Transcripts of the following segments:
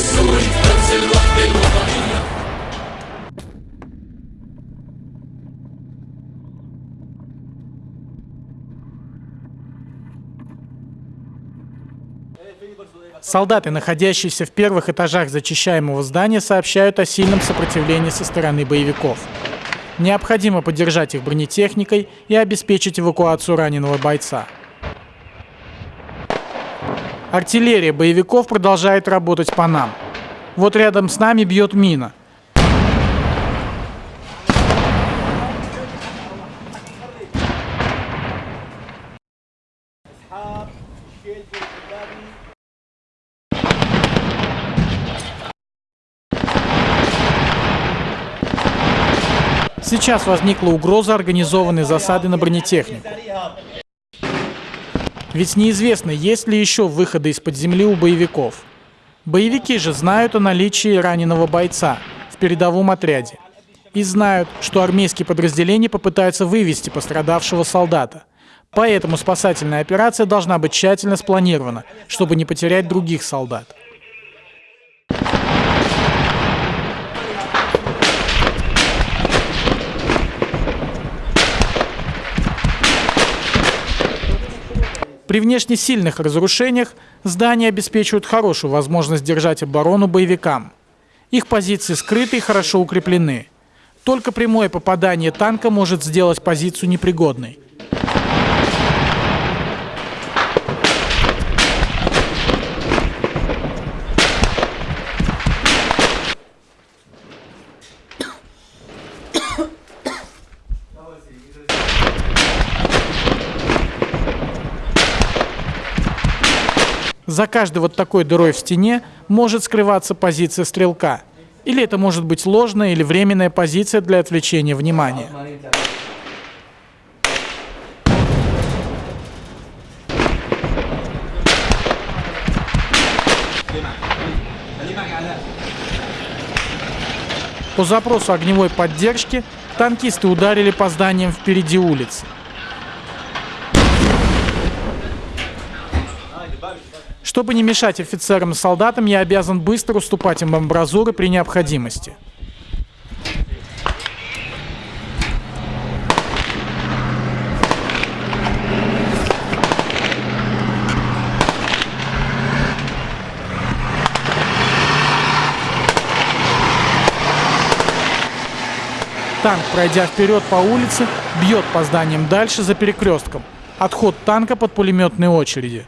السوري رمز الوحدة الوطنية Солдаты, находящиеся в первых этажах зачищаемого здания, сообщают о сильном сопротивлении со стороны боевиков. Необходимо поддержать их бронетехникой и обеспечить эвакуацию раненого бойца. Артиллерия боевиков продолжает работать по нам. Вот рядом с нами бьет мина. Сейчас возникла угроза организованной засады на бронетехнику. Ведь неизвестно, есть ли еще выходы из-под земли у боевиков. Боевики же знают о наличии раненого бойца в передовом отряде. И знают, что армейские подразделения попытаются вывести пострадавшего солдата. Поэтому спасательная операция должна быть тщательно спланирована, чтобы не потерять других солдат. При внешне сильных разрушениях здания обеспечивают хорошую возможность держать оборону боевикам. Их позиции скрыты и хорошо укреплены. Только прямое попадание танка может сделать позицию непригодной. За каждой вот такой дырой в стене может скрываться позиция стрелка. Или это может быть ложная или временная позиция для отвлечения внимания. По запросу огневой поддержки танкисты ударили по зданиям впереди улицы. Чтобы не мешать офицерам и солдатам, я обязан быстро уступать им амбразуры при необходимости. Танк, пройдя вперед по улице, бьет по зданиям дальше за перекрестком. Отход танка под пулеметные очереди.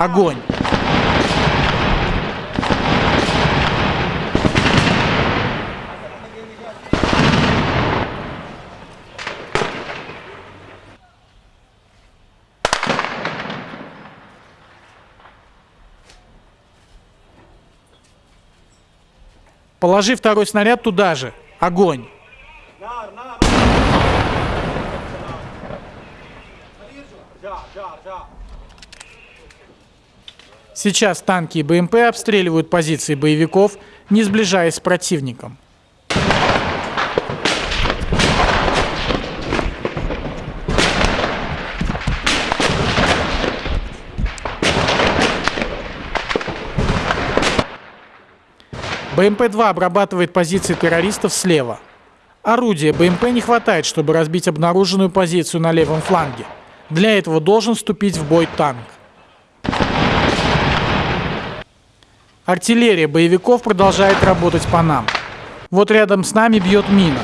Огонь! Положи второй снаряд туда же. Огонь! Сейчас танки и БМП обстреливают позиции боевиков, не сближаясь с противником. БМП-2 обрабатывает позиции террористов слева. Орудия БМП не хватает, чтобы разбить обнаруженную позицию на левом фланге. Для этого должен вступить в бой танк. Артиллерия боевиков продолжает работать по нам. Вот рядом с нами бьет мина.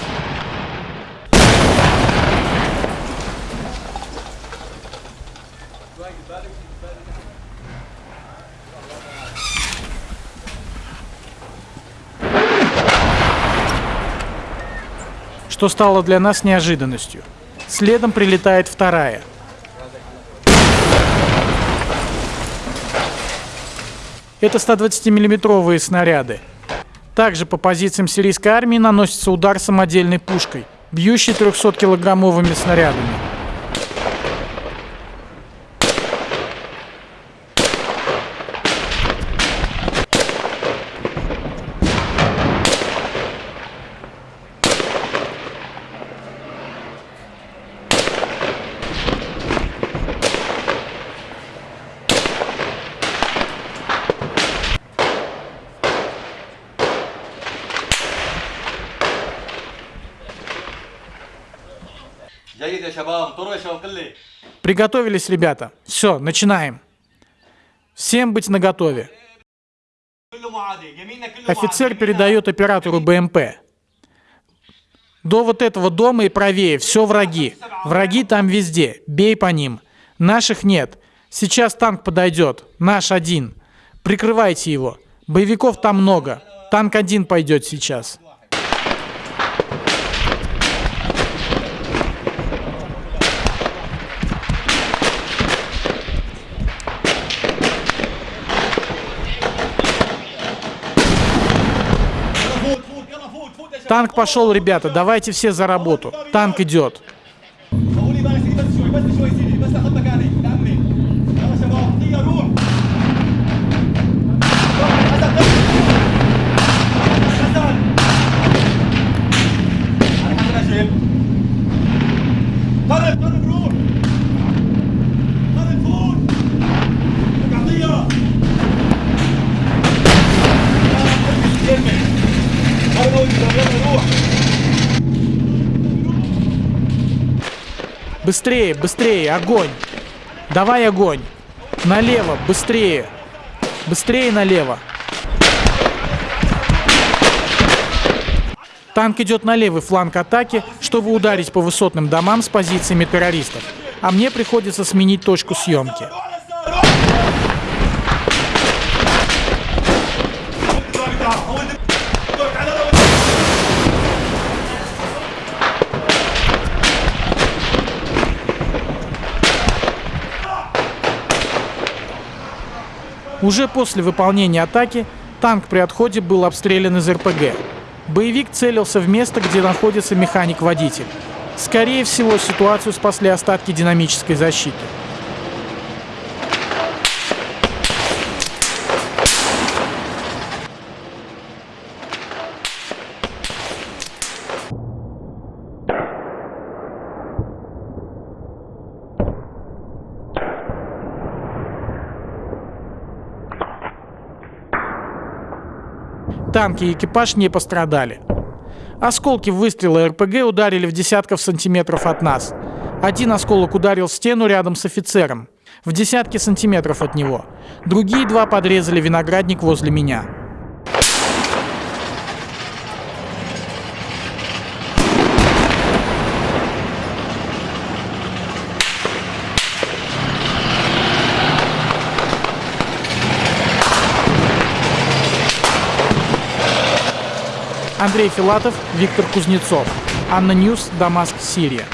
Что стало для нас неожиданностью. Следом прилетает вторая – Это 120-миллиметровые снаряды. Также по позициям сирийской армии наносится удар самодельной пушкой, бьющей 300-килограммовыми снарядами. Приготовились, ребята. Все, начинаем. Всем быть наготове. Офицер передает оператору БМП. До вот этого дома и правее, все враги. Враги там везде, бей по ним. Наших нет. Сейчас танк подойдет, наш один. Прикрывайте его. Боевиков там много. Танк один пойдет сейчас. Танк пошел, ребята. Давайте все за работу. Танк идет. Быстрее, быстрее, огонь. Давай огонь. Налево, быстрее. Быстрее налево. Танк идет на левый фланг атаки, чтобы ударить по высотным домам с позициями террористов. А мне приходится сменить точку съемки. Уже после выполнения атаки танк при отходе был обстрелян из РПГ. Боевик целился в место, где находится механик-водитель. Скорее всего, ситуацию спасли остатки динамической защиты. Танки и экипаж не пострадали. Осколки выстрела РПГ ударили в десятков сантиметров от нас. Один осколок ударил в стену рядом с офицером, в десятки сантиметров от него. Другие два подрезали виноградник возле меня. Андрей Филатов, Виктор Кузнецов. ANNA News, Дамаск, Сирия.